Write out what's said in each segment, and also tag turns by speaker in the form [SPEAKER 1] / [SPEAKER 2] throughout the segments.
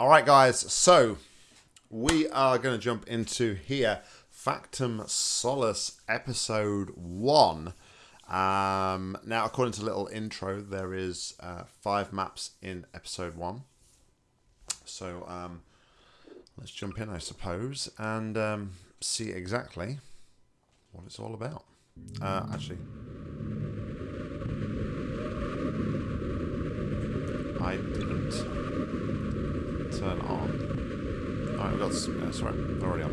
[SPEAKER 1] All right, guys. So we are going to jump into here. Factum Solus, episode one. Um, now, according to little intro, there is uh, five maps in episode one. So um, let's jump in, I suppose, and um, see exactly what it's all about. Uh, actually, I didn't turn on. Alright, we've got. Uh, sorry, we're already on.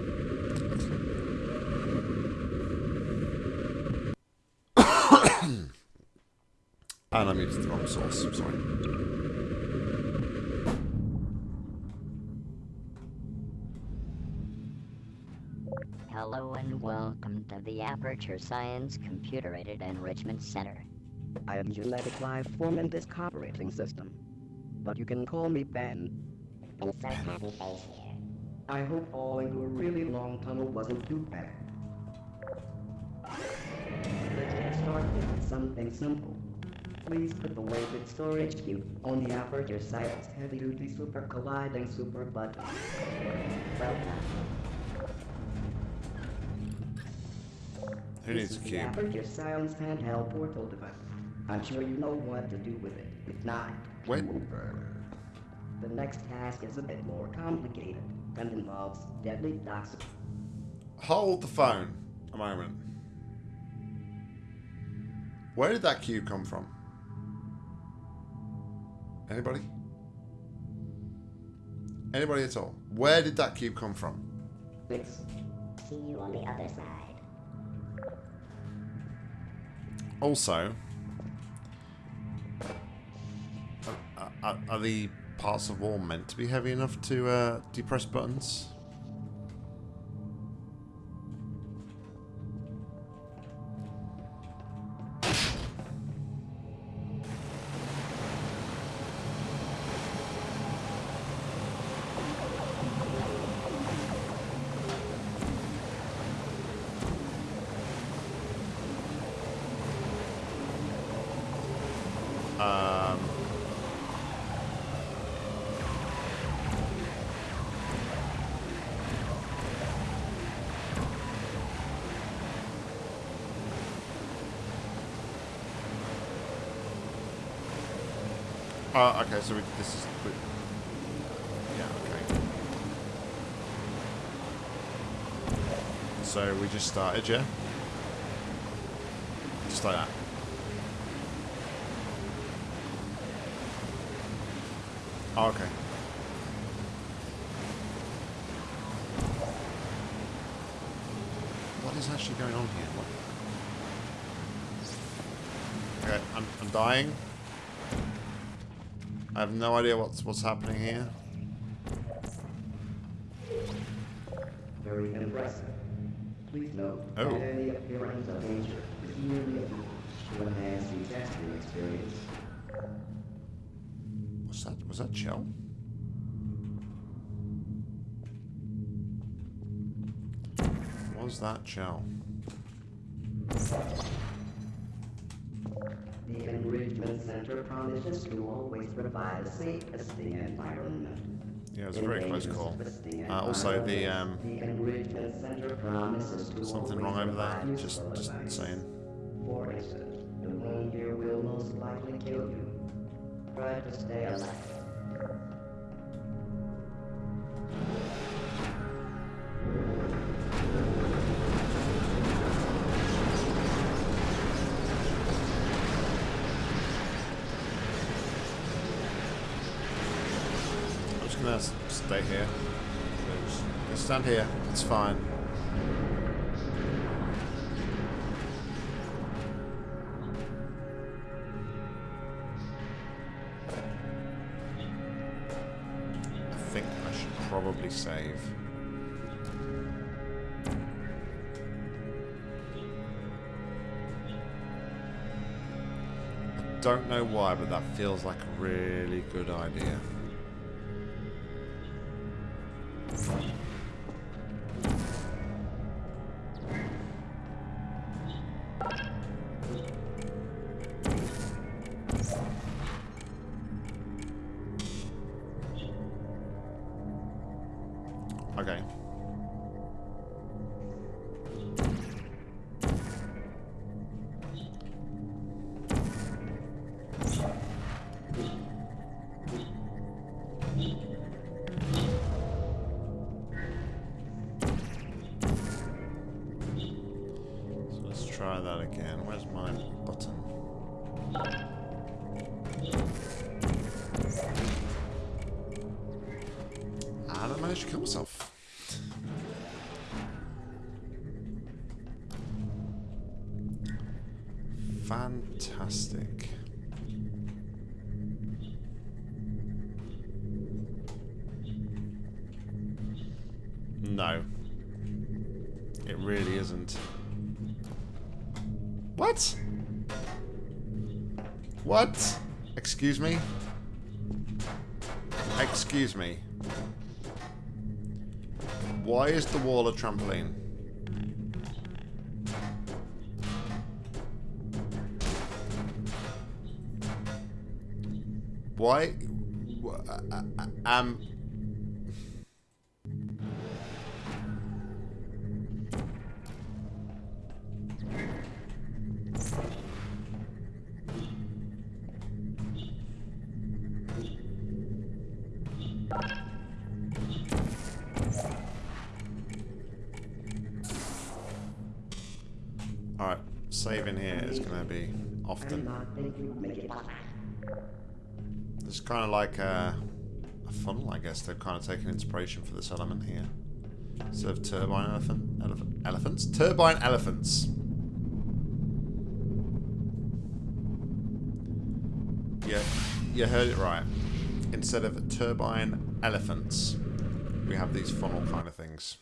[SPEAKER 1] Excellent. and I muted the wrong source. Sorry.
[SPEAKER 2] Hello and welcome to the Aperture Science Computer-Aided Enrichment Center.
[SPEAKER 3] I am genetic life form in this operating system. But you can call me Ben.
[SPEAKER 2] Happy face here.
[SPEAKER 3] I hope falling into a really long tunnel wasn't too bad. Let's get started with something simple. Please put the weighted storage cube on the Aperture Science heavy-duty super colliding super button.
[SPEAKER 2] Well done.
[SPEAKER 1] Who needs a
[SPEAKER 3] This is the
[SPEAKER 1] cube?
[SPEAKER 3] Aperture Science handheld portal device. I'm sure you know what to do with it. If not,
[SPEAKER 1] Wait.
[SPEAKER 3] The next task is a bit more complicated and involves deadly toxic.
[SPEAKER 1] Hold the phone a moment. Where did that cube come from? Anybody? Anybody at all? Where did that cube come from?
[SPEAKER 3] Fix.
[SPEAKER 2] See you on the other side.
[SPEAKER 1] Also, are, are, are the parts of wall meant to be heavy enough to uh, depress buttons? Oh, okay, so we, this is... We, yeah, okay. So we just started, yeah? Just like that. Oh, okay. What is actually going on here? What? Okay, I'm, I'm dying. Have no idea what's what's happening here.
[SPEAKER 3] Very impressive. Please note
[SPEAKER 1] Oh.
[SPEAKER 3] that any appearance of danger is merely a to enhance the testing experience.
[SPEAKER 1] What's that? Was that Chell? Was that Chell?
[SPEAKER 3] The Enrichment Center promises to always provide a safe testing environment.
[SPEAKER 1] Yeah, it was a very close call. Uh, also, the um,
[SPEAKER 3] Enrichment Center promises
[SPEAKER 1] something wrong over there. Just, just saying.
[SPEAKER 3] For instance, the wound will most likely kill you. Try to stay alive.
[SPEAKER 1] Stay here. Just stand here. It's fine. I think I should probably save. I don't know why, but that feels like a really good idea. Okay. No. It really isn't. What? What? Excuse me? Excuse me. Why is the wall a trampoline? Why? wh- Um. Alright, saving here is going to be often. It's kind of like a, a funnel, I guess. They've kind of taken inspiration for this element here. Instead of turbine elephant, elephant elephants? Turbine elephants. Yeah, you heard it right. Instead of turbine elephants, we have these funnel kind of things.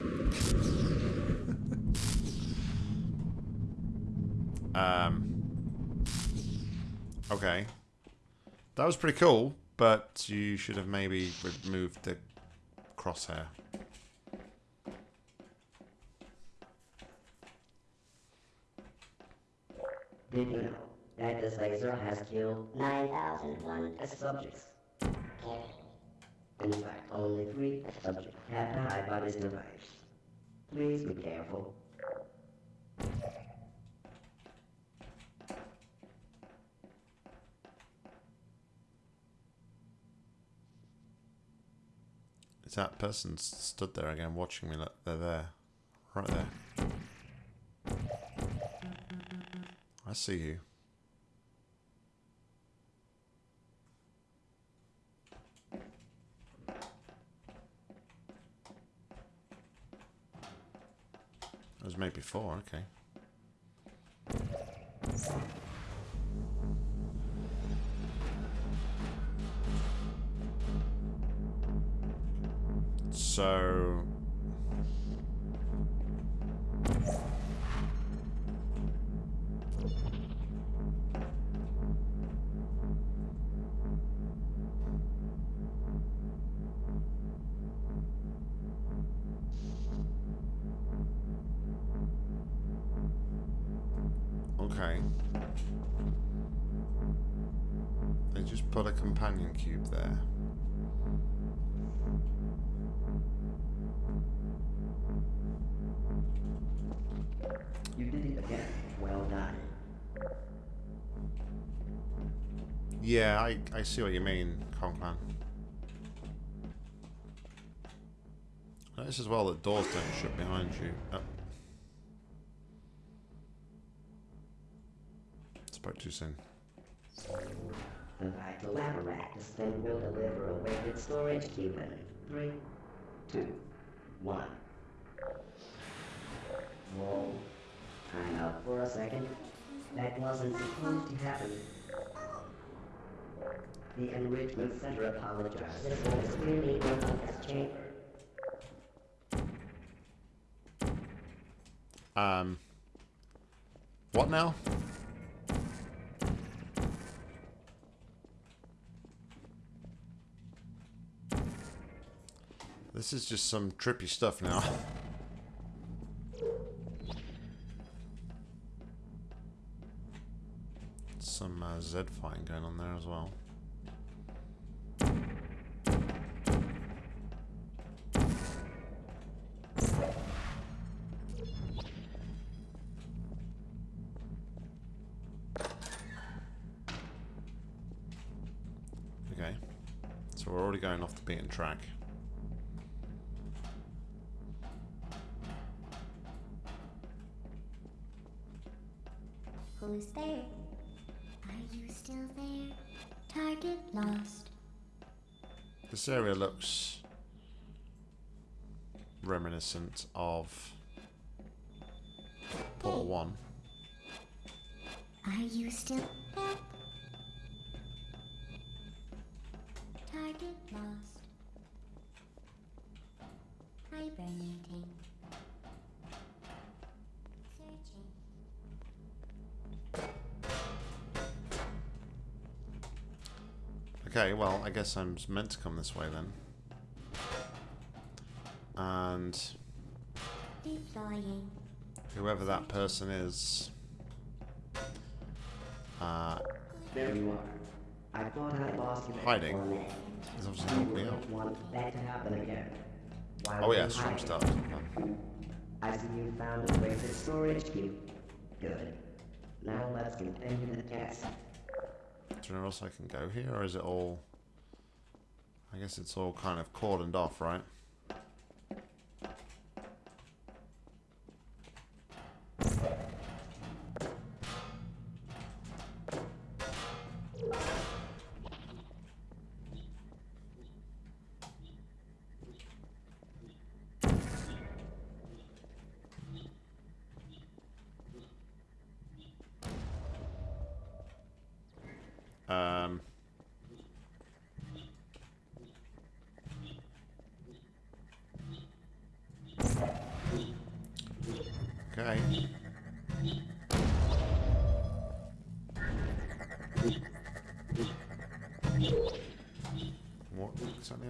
[SPEAKER 1] um, okay. That was pretty cool, but you should have maybe removed the crosshair.
[SPEAKER 3] Did you know that this laser has killed
[SPEAKER 2] 9001
[SPEAKER 3] subjects? In fact, only three subjects have died by this device. Please be careful.
[SPEAKER 1] That person stood there again watching me? Look, they're there. Right there. I see you. It was made before, okay. So
[SPEAKER 3] Well done.
[SPEAKER 1] Yeah, I, I see what you mean, Conklin. Notice as well that doors don't shut behind you. Oh. Spoke too soon.
[SPEAKER 3] The vital apparatus vent will deliver a weighted storage cube in three, two, one. Whoa. Time up for a second. That wasn't supposed to happen. The Enrichment Center apologizes.
[SPEAKER 2] Clearly one of this chamber.
[SPEAKER 1] Um. What now? This is just some trippy stuff now. some uh, Zed going on there as well. Okay, so we're already going off the beaten track.
[SPEAKER 4] Who's there? Target lost.
[SPEAKER 1] This area looks reminiscent of Portal 1.
[SPEAKER 4] Are you still
[SPEAKER 1] I guess I'm meant to come this way then. And
[SPEAKER 4] Deploying.
[SPEAKER 1] whoever that person is, uh,
[SPEAKER 3] There you are. I thought I lost you
[SPEAKER 1] Hiding.
[SPEAKER 3] for a minute.
[SPEAKER 1] is obviously helping me out.
[SPEAKER 3] want that to happen again. Why
[SPEAKER 1] Oh yeah, stream started.
[SPEAKER 3] I see you found a way to storage cube. Good. Now let's continue the test.
[SPEAKER 1] Do you know where else I can go here, or is it all... I guess it's all kind of cordoned off, right?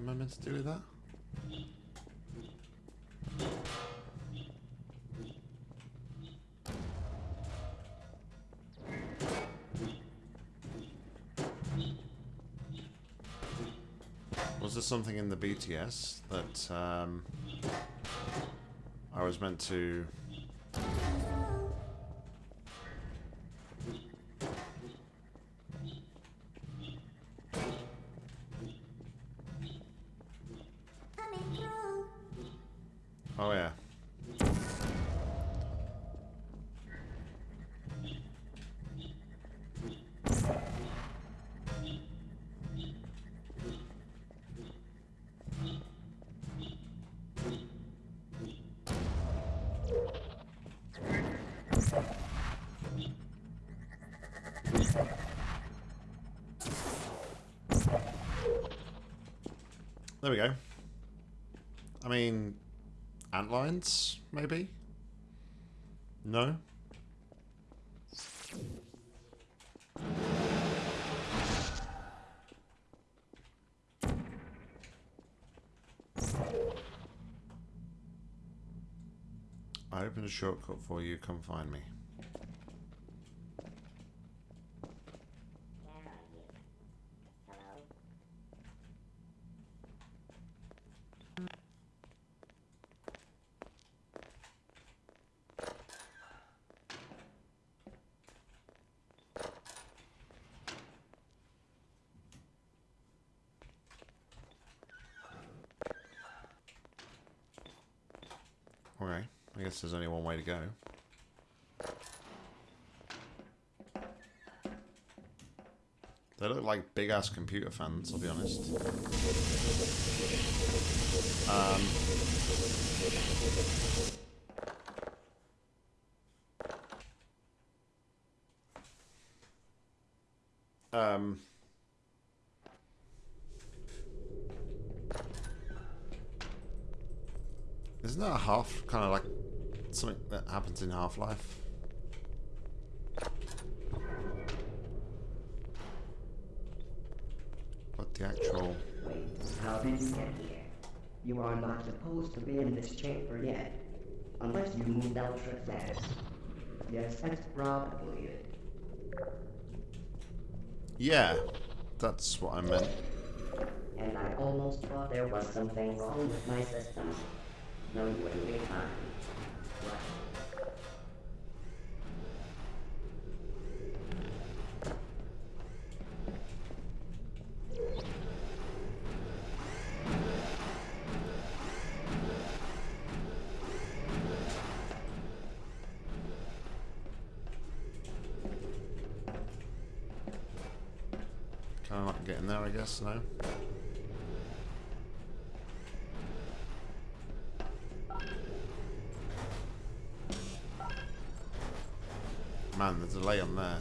[SPEAKER 1] Am I meant to do with that? Was there something in the BTS that um, I was meant to There we go. I mean, Antlines, maybe? No? I opened a shortcut for you, come find me. I guess there's only one way to go. They look like big ass computer fans, I'll be honest. Um, um, isn't that a half kind of like something that happens in Half Life? But the actual
[SPEAKER 3] Wait, how did you get here? You are not supposed to be in this chamber yet. Unless you moved ultra fast. Yes, that's probably it.
[SPEAKER 1] yeah, that's what I meant.
[SPEAKER 3] And I almost thought there was something wrong with my system. No, you wouldn't be fine. Oh,
[SPEAKER 1] get in there, I guess. No. Man, the delay on there.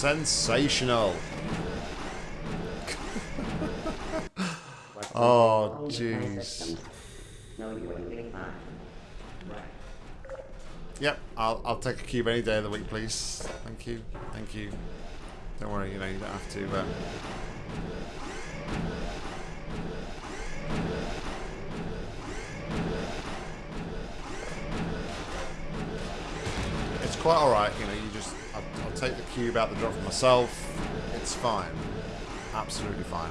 [SPEAKER 1] Sensational. Oh,
[SPEAKER 3] my
[SPEAKER 1] jeez.
[SPEAKER 3] systems? No, you're doing fine. Right.
[SPEAKER 1] Yep, I'll, I'll take a cube any day of the week, please. Thank you. Thank you. Don't worry, you know, you don't have to. Uh... It's quite alright, you know, cube out the drop for myself. It's fine. Absolutely fine.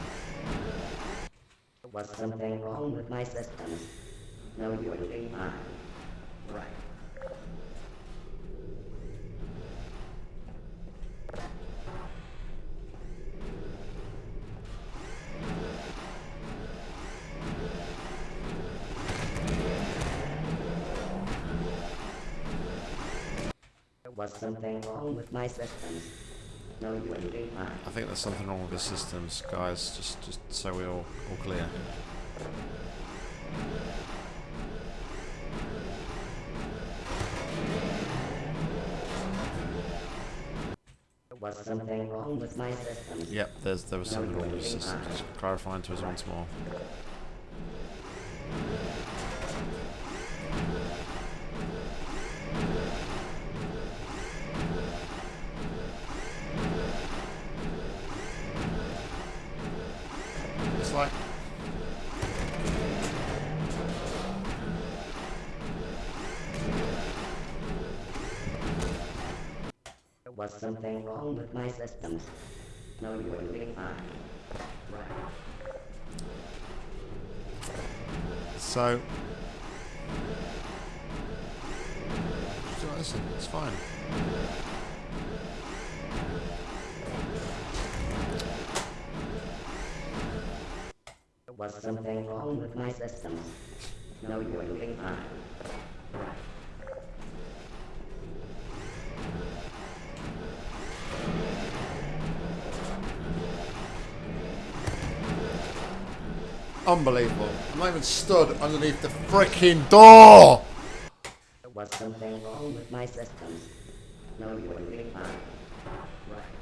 [SPEAKER 3] Was something wrong with my? No, fine. Wrong with my systems? No, you're doing fine.
[SPEAKER 1] I think there's something wrong with the systems, guys. Just, just so we're all, all clear.
[SPEAKER 3] Was something wrong with my systems?
[SPEAKER 1] Yep, there's there was something wrong with the systems. Just clarifying to us once more. It's like
[SPEAKER 3] Was something wrong with my systems? No, you're doing fine. Right.
[SPEAKER 1] so. Listen, it's fine.
[SPEAKER 3] Was something wrong with my systems? No, you're doing fine. Right.
[SPEAKER 1] Unbelievable. I'm not even stood underneath the freaking door!
[SPEAKER 3] Was something wrong with my systems? No, you're doing fine. Right.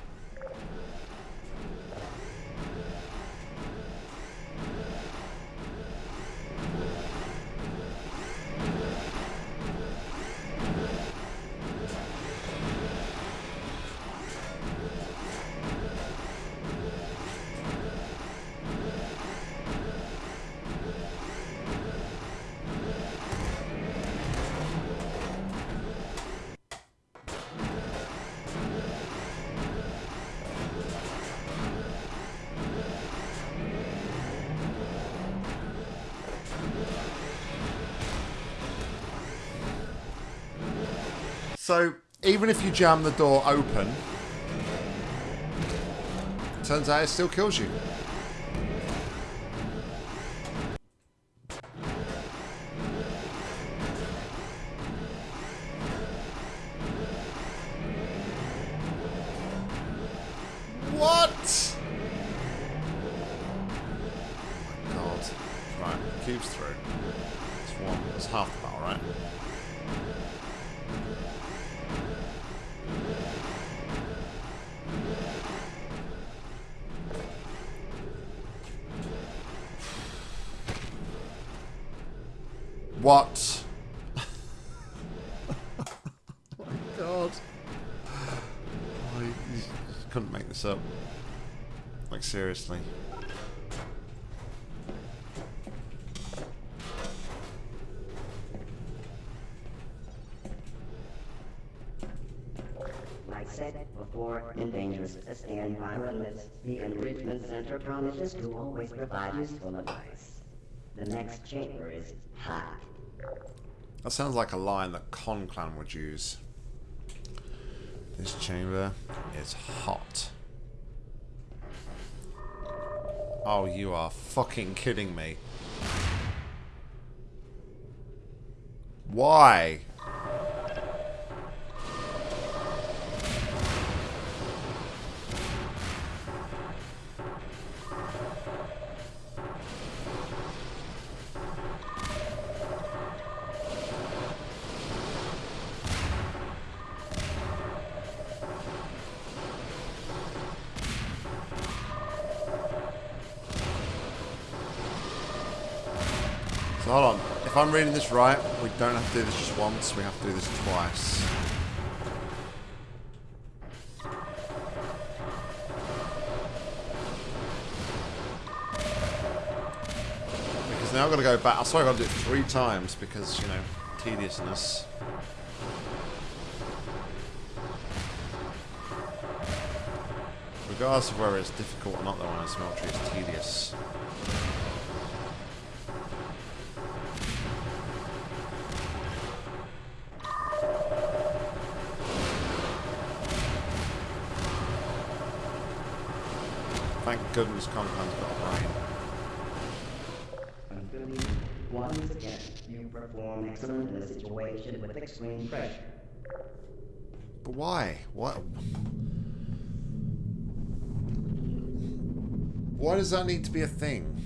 [SPEAKER 1] So, even if you jam the door open, turns out it still kills you. Seriously.
[SPEAKER 3] Like said before, in dangerous environments, the Enrichment Center promises to always provide useful advice. The next chamber is hot.
[SPEAKER 1] That sounds like a line that Con Clan would use. This chamber is hot. Oh, you are fucking kidding me. Why? If I'm reading this right, we don't have to do this just once, we have to do this twice. Because now I've got to go back. Oh, I swear I've got to do it three times because, you know, tediousness. Regardless of whether it's difficult or not though on a smeltery, it's tedious. Goodness Conkling's got a brain.
[SPEAKER 3] Once again, you perform excellent in a situation with extreme pressure.
[SPEAKER 1] But why? What? Why does that need to be a thing?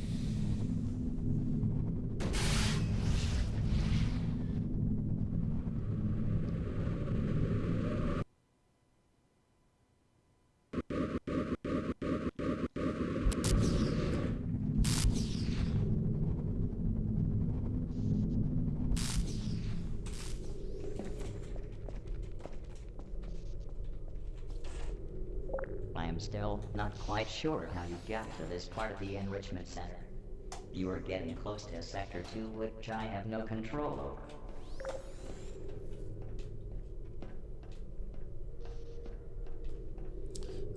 [SPEAKER 2] I am still not quite sure how you got to this part of the enrichment center. You are getting close to Sector 2, which I have no control over.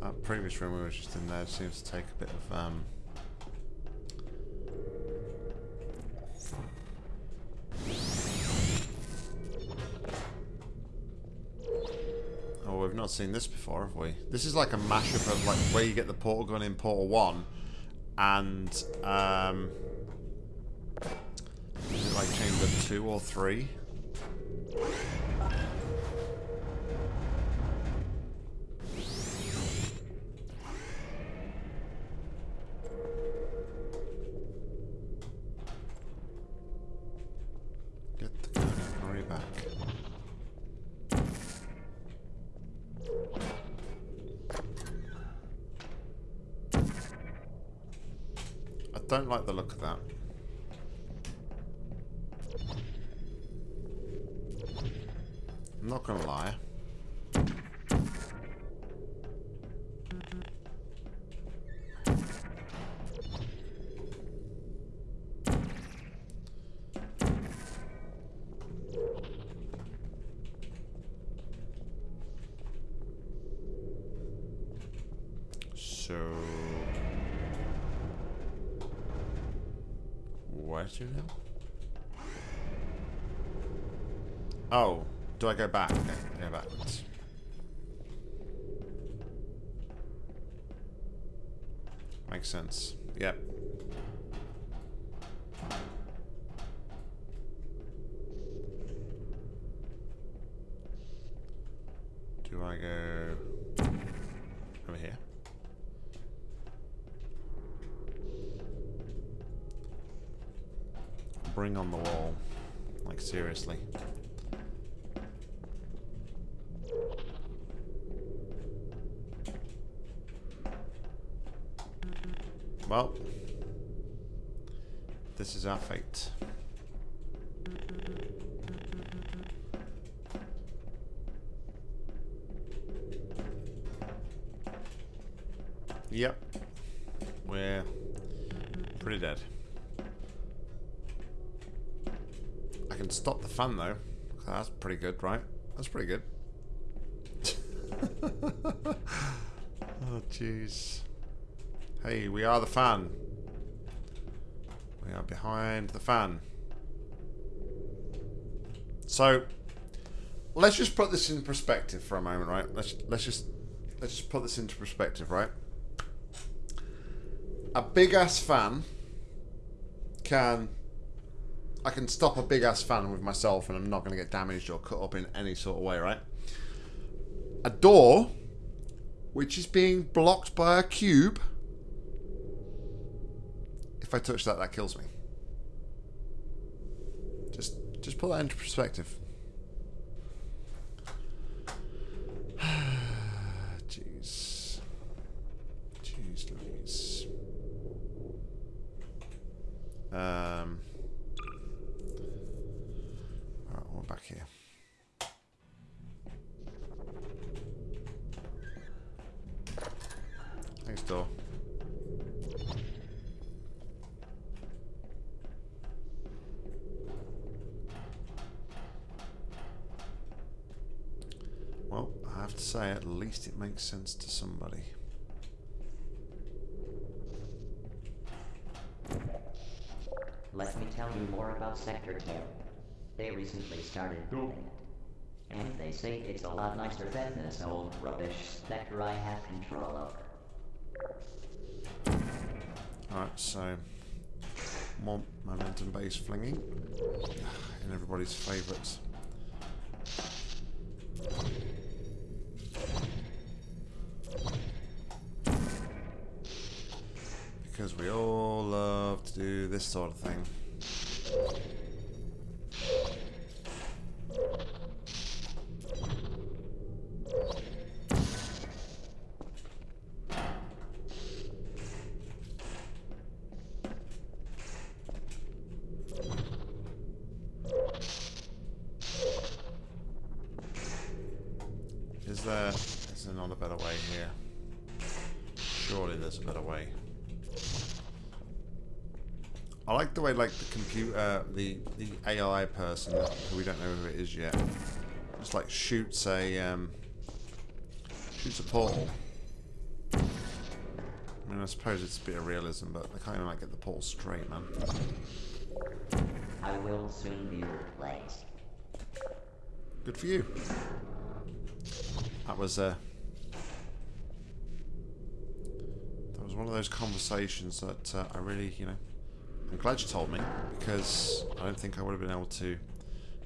[SPEAKER 1] That previous room we were just in there seems to take a bit of um not seen this before, have we? This is like a mashup of like where you get the portal gun in Portal 1 and um is it like chamber 2 or 3? Oh, do I go back? Go backwards. Makes sense. Yep. Do I go over here? Bring on the wall. Like, seriously. Well, fate. Yep. We're pretty dead. I can stop the fan though. That's pretty good, right? That's pretty good. oh, jeez. Hey, we are the fan. We are behind the fan. So let's just put this in perspective for a moment, right? Let's let's just let's just put this into perspective, right? A big ass fan can I can stop a big ass fan with myself and I'm not going to get damaged or cut up in any sort of way, right? A door which is being blocked by a cube. If I touch that, that kills me. Just just put that into perspective. Jeez. Jeez Louise. Um. Alright, we're back here. Thanks, door. Well, I have to say, at least it makes sense to somebody.
[SPEAKER 2] Let me tell you more about Sector 10. They recently started building it. And they say it's a lot nicer than this old rubbish sector I have control over.
[SPEAKER 1] Alright, so more momentum based flinging in everybody's favourites. Sort of thing. The the AI person who we don't know who it is yet just like shoots a um shoots a portal. I mean I suppose it's a bit of realism but they can't even like get the portal straight man.
[SPEAKER 2] I will soon be replaced.
[SPEAKER 1] Good for you. That was uh, that was one of those conversations that uh, I really, you know, I'm glad you told me because I don't think I would have been able to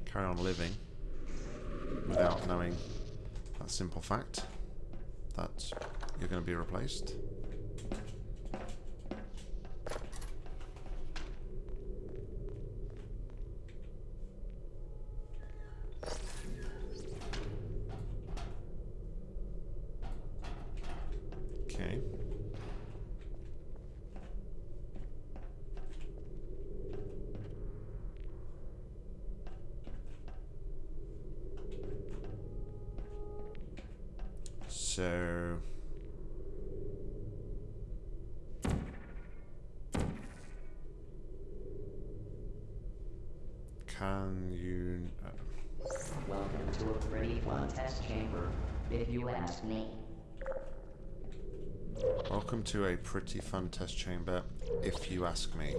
[SPEAKER 1] carry on living without knowing that simple fact that you're going to be replaced. Okay. So you uh,
[SPEAKER 2] Welcome to a pretty fun test chamber, if you ask me.
[SPEAKER 1] welcome to a pretty fun test chamber if you ask me.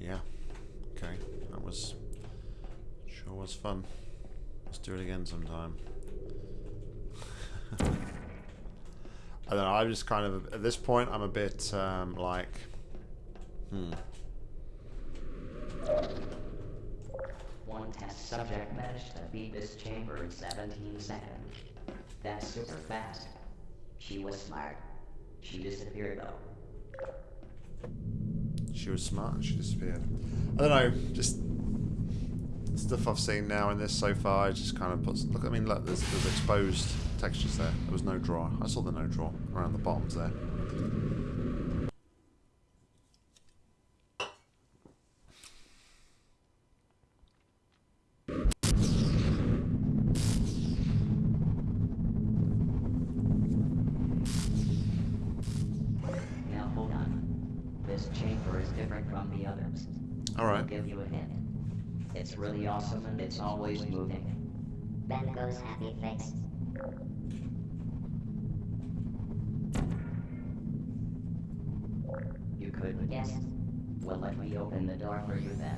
[SPEAKER 1] Yeah. Okay. That was sure was fun. Let's do it again sometime. I don't know. I'm just kind of at this point. I'm a bit um, like, hmm.
[SPEAKER 2] One test subject managed to beat this chamber in 17 seconds. That's super fast. She was smart. She disappeared though.
[SPEAKER 1] She was smart and she disappeared. I don't know. Just stuff I've seen now in this so far. Just kind of puts. Look, I mean, look. There's, there's exposed textures there. There was no draw. I saw the no draw around the bottoms there.
[SPEAKER 2] Now hold on. This chamber is different from the others.
[SPEAKER 1] All
[SPEAKER 2] I'll give you a hint. It's really awesome and it's always moving.
[SPEAKER 4] Ben goes happy face.
[SPEAKER 2] You could.
[SPEAKER 4] Yes.
[SPEAKER 2] Well, let me open the door for you then.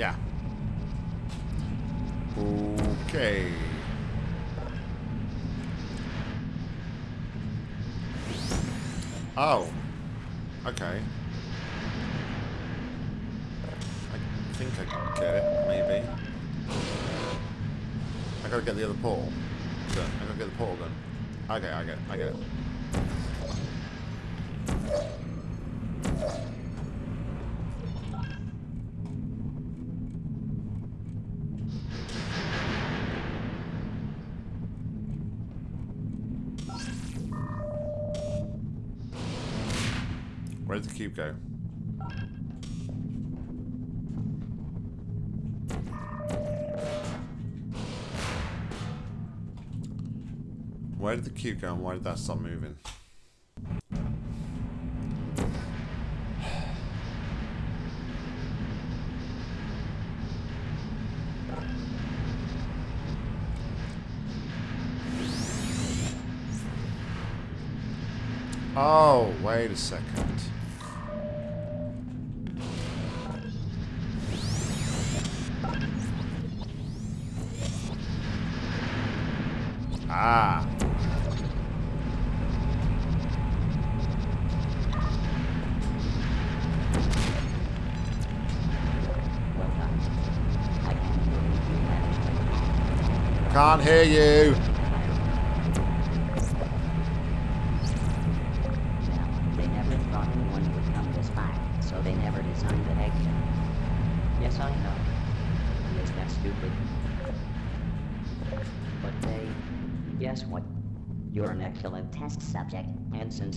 [SPEAKER 1] Yeah. Okay. Oh. Okay. I think I can get it, maybe. I gotta get the other portal. I gotta get the portal then. Okay, I get it, I get it. Cube go? Where did the cube go and why did that stop moving? Oh, wait a second. Ah.
[SPEAKER 2] Can't
[SPEAKER 1] hear you.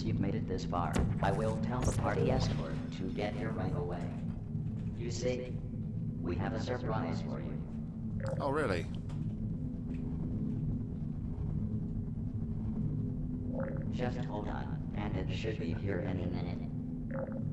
[SPEAKER 2] Since you've made it this far, I will tell the party escort to get here right away. You see, we have a surprise for you.
[SPEAKER 1] Oh, really?
[SPEAKER 2] Just hold on, and it should be here any minute.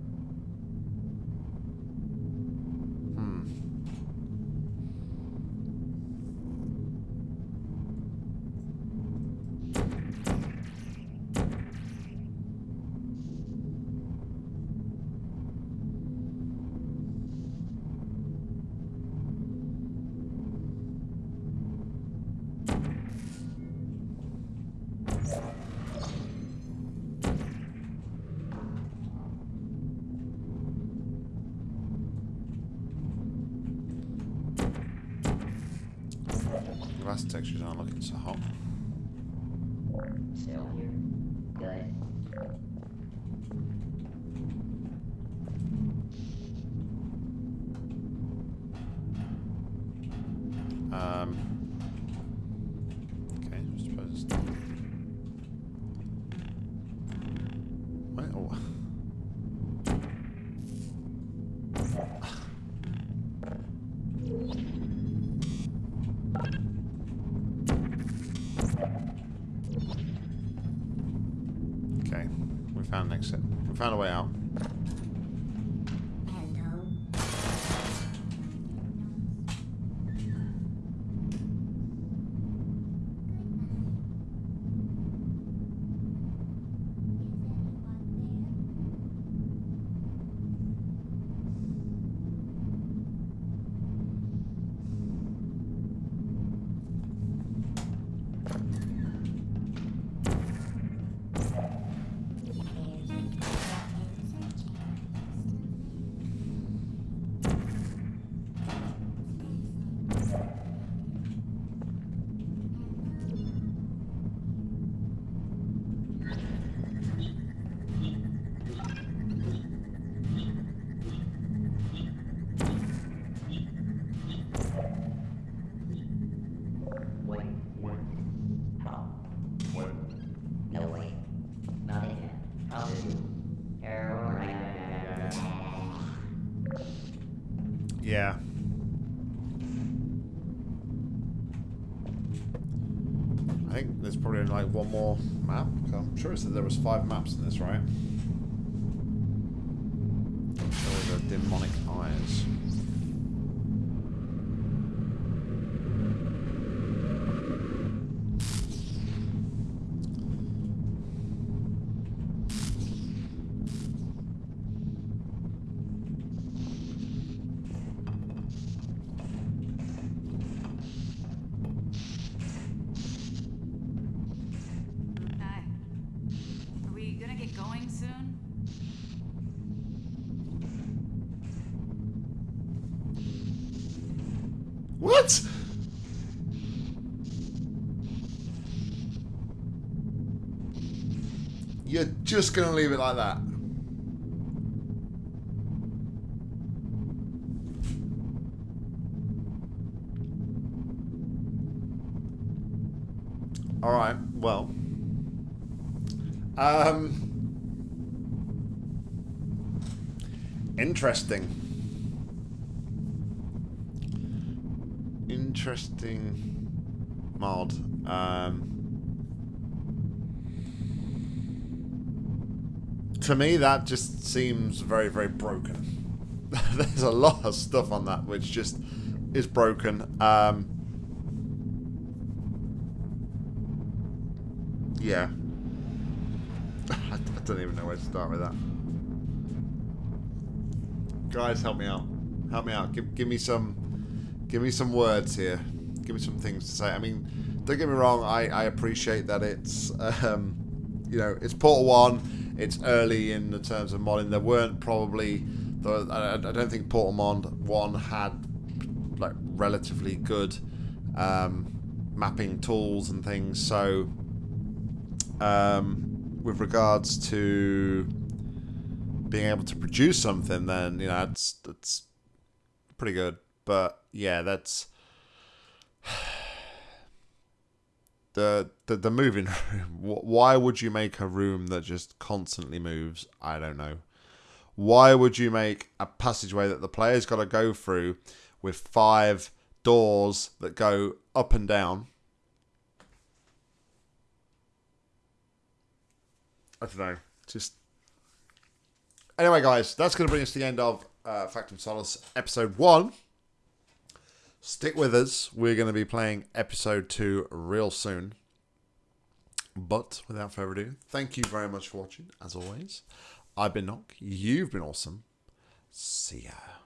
[SPEAKER 1] Glass textures aren't looking so hot. Found a way out. More map. I'm sure it said there was five maps in this, right? Just gonna leave it like that? All right. Well. Um. Interesting. Interesting mod. Um. To me, that just seems very, very broken. There's a lot of stuff on that which just is broken. Um. Yeah. I, don't even know where to start with that. Guys, help me out. Help me out. Give, give me some, give me some words here. Give me some things to say. I mean, don't get me wrong. I, I appreciate that it's, um, you know, it's Portal One. It's early in the terms of modding. There weren't probably, the, I, I don't think Portal Mod One had like relatively good um, mapping tools and things. So um, with regards to being able to produce something, then you know that's that's pretty good. But yeah, that's the the the moving room. Why would you make a room that just constantly moves? I don't know. Why would you make a passageway that the player's got to go through with five doors that go up and down? I don't know. Just anyway, guys, that's going to bring us to the end of uh, Factum Solus episode one. Stick with us. We're going to be playing episode two real soon. But without further ado, thank you very much for watching. As always, I've been Knock. You've been awesome. See ya.